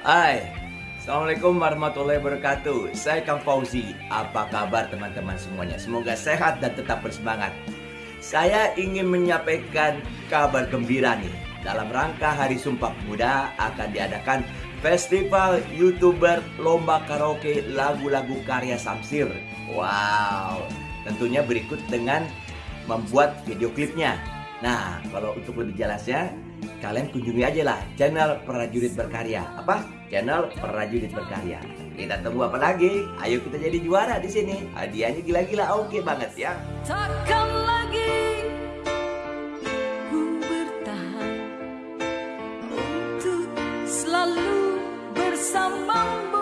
Hai, Assalamualaikum warahmatullahi wabarakatuh. Saya Kang Fauzi. Apa kabar teman-teman semuanya? Semoga sehat dan tetap bersemangat. Saya ingin menyampaikan kabar gembira nih. Dalam rangka Hari Sumpah Pemuda Akan diadakan Festival Youtuber Lomba Karaoke Lagu-lagu Karya Samsir. Wow. Tentunya berikut dengan membuat video klipnya. Nah, kalau untuk lebih jelasnya kalian kunjungi aja lah channel Prajurit Berkarya. Apa? Channel Prajurit Berkarya. Kita tunggu apa lagi? Ayo kita jadi juara di sini. Hadiahnya gila-gila oke banget ya. Takkan lagi ku bertahan untuk selalu bersamamu.